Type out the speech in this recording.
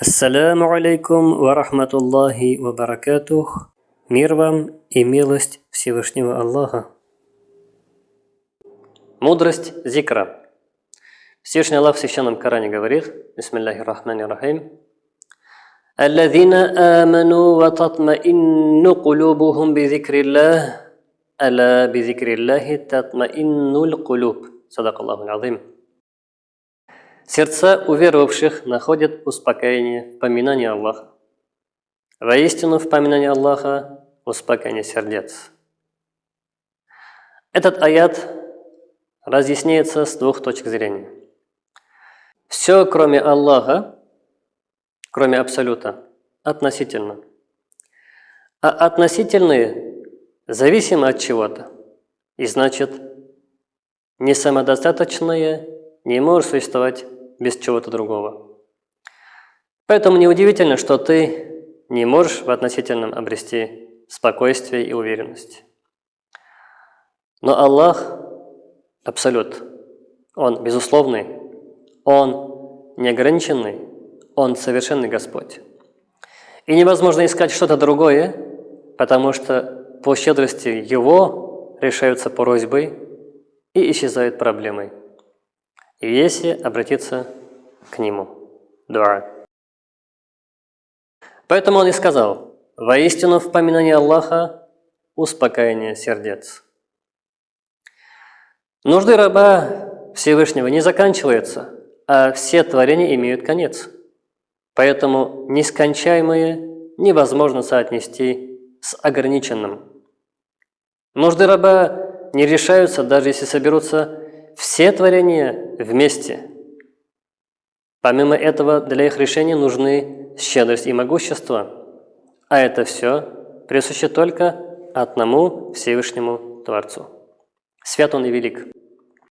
Ассаляму алейкум ва рахматуллахи ва баракатух. Мир вам и милость Всевышнего Аллаха. Мудрость зикра. Всевышний Аллах в Священном Коране говорит, Бисмиллахи рахмани рахим, الذين آمنوا وتطمئن قلوبهم بذكر الله ألا بذكر الله تطمئن القلوب صدق الله العظيم Сердца уверовавших находят успокоение в поминании Аллаха. Воистину в поминании Аллаха успокоение сердец. Этот аят разъясняется с двух точек зрения. Все, кроме Аллаха, кроме Абсолюта, относительно. А относительные зависимы от чего-то. И значит, не самодостаточное не может существовать без чего-то другого. Поэтому неудивительно, что ты не можешь в относительном обрести спокойствие и уверенность. Но Аллах – Абсолют. Он безусловный, Он неограниченный, Он совершенный Господь. И невозможно искать что-то другое, потому что по щедрости Его решаются просьбы и исчезают проблемы если обратиться к Нему. Дуа. Поэтому он и сказал, «Воистину в поминании Аллаха успокоение сердец». Нужды раба Всевышнего не заканчиваются, а все творения имеют конец. Поэтому нескончаемое невозможно соотнести с ограниченным. Нужды раба не решаются, даже если соберутся все творения вместе. Помимо этого, для их решения нужны щедрость и могущество, а это все присуще только одному Всевышнему Творцу. Свят Он и велик.